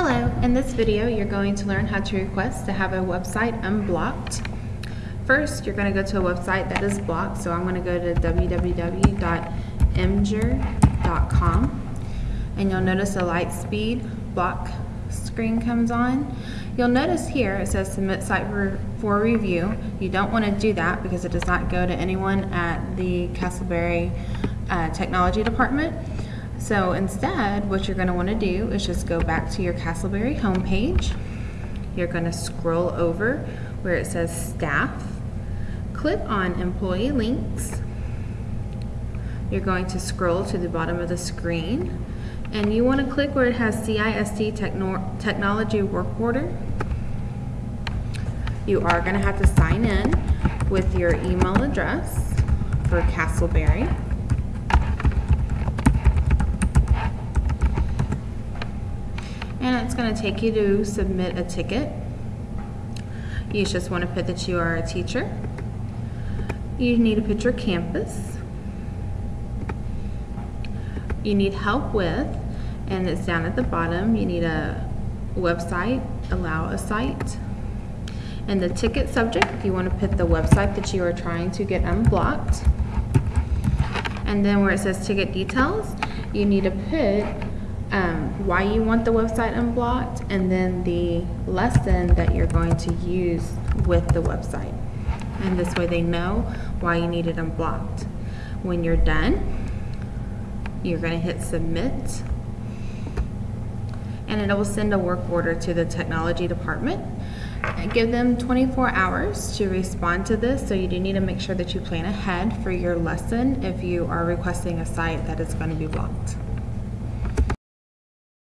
Hello, in this video you're going to learn how to request to have a website unblocked. First, you're going to go to a website that is blocked, so I'm going to go to www.imgur.com and you'll notice a Lightspeed block screen comes on. You'll notice here it says submit site for, for review. You don't want to do that because it does not go to anyone at the Castleberry uh, Technology Department. So instead, what you're going to want to do is just go back to your Castleberry homepage. You're going to scroll over where it says staff. Click on employee links. You're going to scroll to the bottom of the screen and you want to click where it has CISD Techno Technology Work Order. You are going to have to sign in with your email address for Castleberry. And it's going to take you to submit a ticket. You just want to put that you are a teacher. You need to put your campus. You need help with, and it's down at the bottom, you need a website, allow a site. And the ticket subject, you want to put the website that you are trying to get unblocked. And then where it says ticket details, you need to put um, why you want the website unblocked, and then the lesson that you're going to use with the website. And this way they know why you need it unblocked. When you're done, you're going to hit submit, and it will send a work order to the technology department. Give them 24 hours to respond to this, so you do need to make sure that you plan ahead for your lesson if you are requesting a site that is going to be blocked.